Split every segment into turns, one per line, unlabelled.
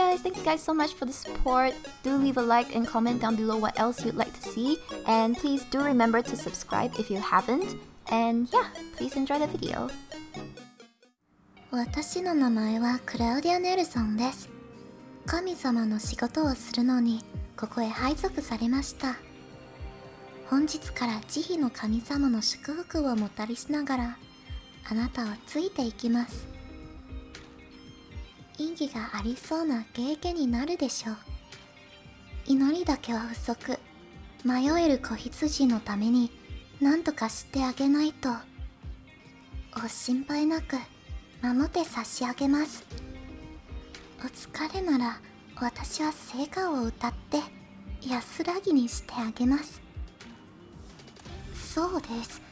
guys, thank you guys so much for the support. Do leave a like and comment down below what else you'd like to see. And please do remember to subscribe if you haven't. And yeah, please enjoy the video.
私の名前はクラウディア・ネルソンです神様の仕事をするのにここへ配属されました本日から慈悲の神様の祝福をもたりしながらあなたをついていきます意義がありそうな経験になるでしょう。祈りだけは不足。迷える子羊のために何とかしてあげないと。ご心配なく守って差し上げます。お疲れなら私は聖歌を歌って安らぎにしてあげます。そうです。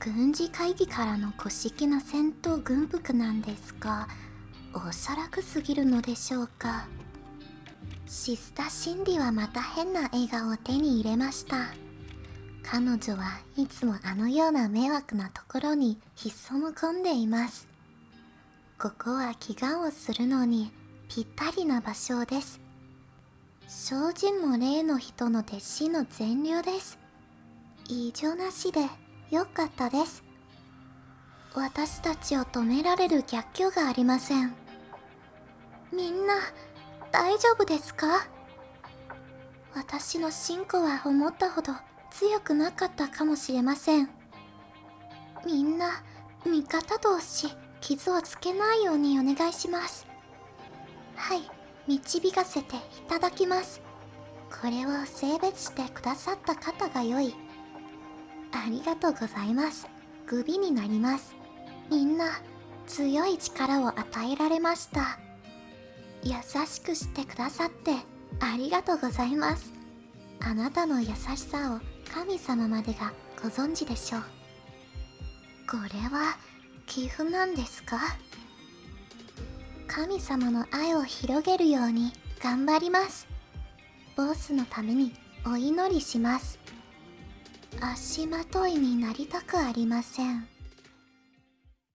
軍事会議からの古式な戦闘軍服なんですがおしゃらくすぎるのでしょうか。シスタ・シンディはまた変な笑顔を手に入れました。彼女はいつもあのような迷惑なところに潜む込んでいます。ここは祈願をするのにぴったりな場所です。精進も霊の人の弟子の善良です。異常なしでよかったです。私たちを止められる逆境がありません。みんな大丈夫ですか？私の信仰は思ったほど強くなかったかもしれません。みんな味方同士傷をつけないようにお願いします。はい導かせていただきます。これを性別してくださった方が良い。ありがとうございます。グビになります。みんな強い力を与えられました。優しくしてくださってありがとうございます。あなたの優しさを神様までがご存知でしょう。これは寄付なんですか？神様の愛を広げるように頑張ります。ボスのためにお祈りします。足まといになりたくありません。